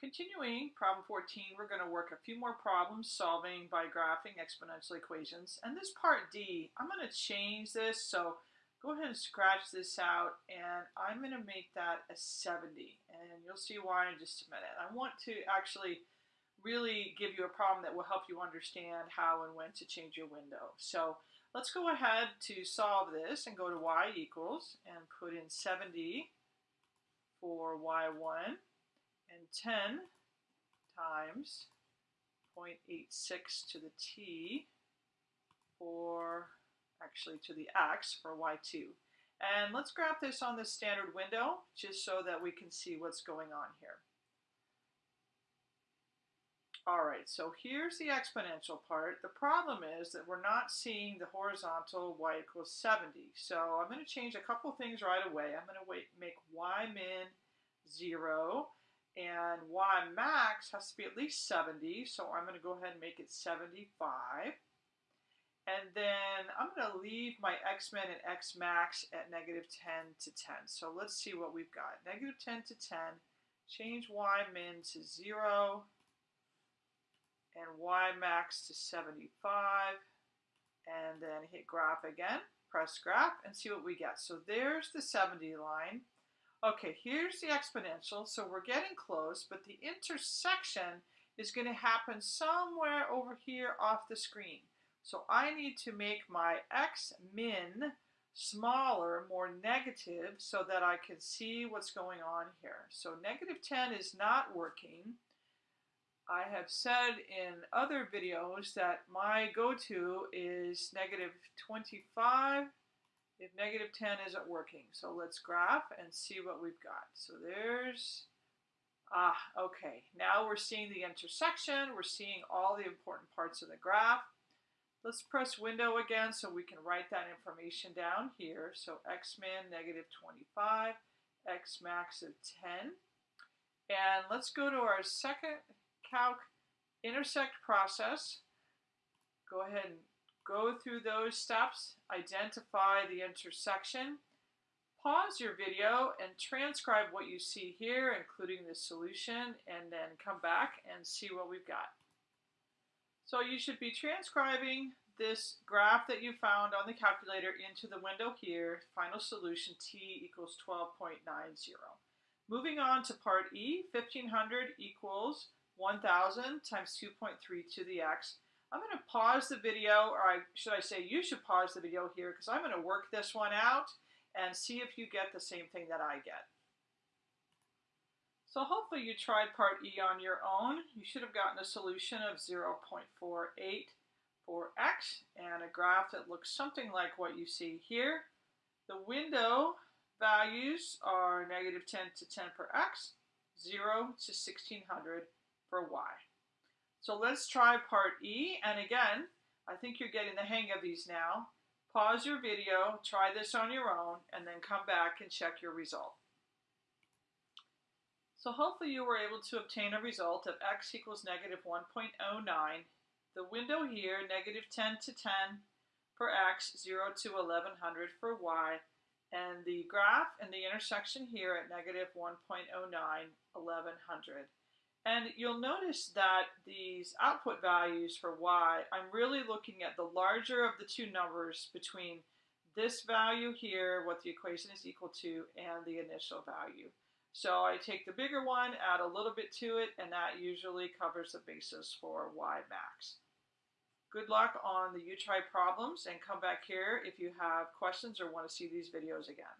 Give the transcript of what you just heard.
Continuing problem 14, we're going to work a few more problems solving by graphing exponential equations. And this part D, I'm going to change this. So go ahead and scratch this out and I'm going to make that a 70. And you'll see why in just a minute. I want to actually really give you a problem that will help you understand how and when to change your window. So let's go ahead to solve this and go to y equals and put in 70 for y1 and 10 times 0.86 to the t for, actually to the x for y2. And let's graph this on the standard window just so that we can see what's going on here. All right, so here's the exponential part. The problem is that we're not seeing the horizontal y equals 70. So I'm going to change a couple things right away. I'm going to wait, make y min 0 and y max has to be at least 70, so I'm going to go ahead and make it 75. And then I'm going to leave my x min and x max at negative 10 to 10. So let's see what we've got. Negative 10 to 10, change y min to 0, and y max to 75, and then hit graph again, press graph, and see what we get. So there's the 70 line. Okay, here's the exponential, so we're getting close, but the intersection is going to happen somewhere over here off the screen. So I need to make my x min smaller, more negative, so that I can see what's going on here. So negative 10 is not working. I have said in other videos that my go-to is negative 25 if negative 10 isn't working. So let's graph and see what we've got. So there's, ah, okay. Now we're seeing the intersection. We're seeing all the important parts of the graph. Let's press window again so we can write that information down here. So x min negative 25, x max of 10. And let's go to our second calc intersect process. Go ahead and Go through those steps, identify the intersection, pause your video and transcribe what you see here, including the solution, and then come back and see what we've got. So you should be transcribing this graph that you found on the calculator into the window here, final solution t equals 12.90. Moving on to part E, 1500 equals 1000 times 2.3 to the x. I'm going to pause the video, or I, should I say you should pause the video here because I'm going to work this one out and see if you get the same thing that I get. So hopefully you tried part E on your own. You should have gotten a solution of 0.48 for x and a graph that looks something like what you see here. The window values are negative 10 to 10 for x, 0 to 1600 for y. So let's try part E. And again, I think you're getting the hang of these now. Pause your video, try this on your own, and then come back and check your result. So hopefully you were able to obtain a result of x equals negative 1.09. The window here, negative 10 to 10 for x, 0 to 1100 for y, and the graph and the intersection here at negative 1.09, 1100. And you'll notice that these output values for y, I'm really looking at the larger of the two numbers between this value here, what the equation is equal to, and the initial value. So I take the bigger one, add a little bit to it, and that usually covers the basis for y max. Good luck on the U-Try problems, and come back here if you have questions or want to see these videos again.